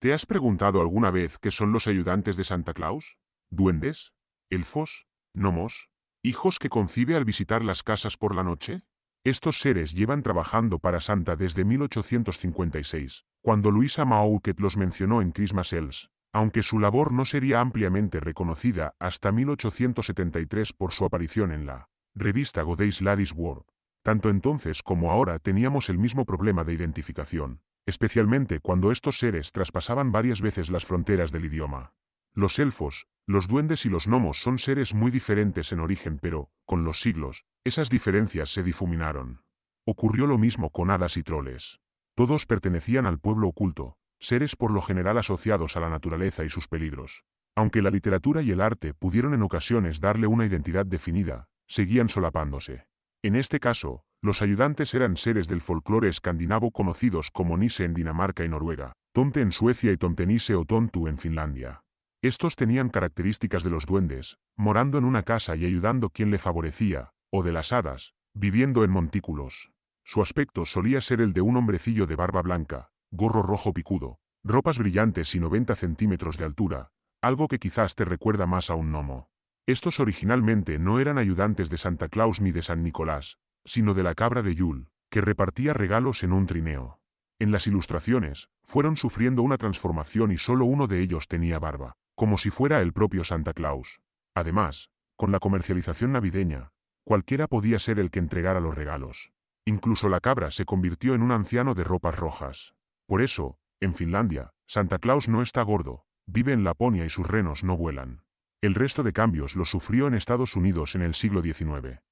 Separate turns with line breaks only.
¿Te has preguntado alguna vez qué son los ayudantes de Santa Claus? ¿Duendes? ¿Elfos? ¿Gnomos? ¿Hijos que concibe al visitar las casas por la noche? Estos seres llevan trabajando para Santa desde 1856, cuando Luisa Mauquet los mencionó en Christmas Elves, aunque su labor no sería ampliamente reconocida hasta 1873 por su aparición en la revista Godey's Ladies World. Tanto entonces como ahora teníamos el mismo problema de identificación especialmente cuando estos seres traspasaban varias veces las fronteras del idioma. Los elfos, los duendes y los gnomos son seres muy diferentes en origen pero, con los siglos, esas diferencias se difuminaron. Ocurrió lo mismo con hadas y troles. Todos pertenecían al pueblo oculto, seres por lo general asociados a la naturaleza y sus peligros. Aunque la literatura y el arte pudieron en ocasiones darle una identidad definida, seguían solapándose. En este caso, los ayudantes eran seres del folclore escandinavo conocidos como Nisse en Dinamarca y Noruega, Tonte en Suecia y Tomtenisse o Tontu en Finlandia. Estos tenían características de los duendes, morando en una casa y ayudando quien le favorecía, o de las hadas, viviendo en montículos. Su aspecto solía ser el de un hombrecillo de barba blanca, gorro rojo picudo, ropas brillantes y 90 centímetros de altura, algo que quizás te recuerda más a un gnomo. Estos originalmente no eran ayudantes de Santa Claus ni de San Nicolás, sino de la cabra de Yule, que repartía regalos en un trineo. En las ilustraciones, fueron sufriendo una transformación y solo uno de ellos tenía barba, como si fuera el propio Santa Claus. Además, con la comercialización navideña, cualquiera podía ser el que entregara los regalos. Incluso la cabra se convirtió en un anciano de ropas rojas. Por eso, en Finlandia, Santa Claus no está gordo, vive en Laponia y sus renos no vuelan. El resto de cambios los sufrió en Estados Unidos en el siglo XIX.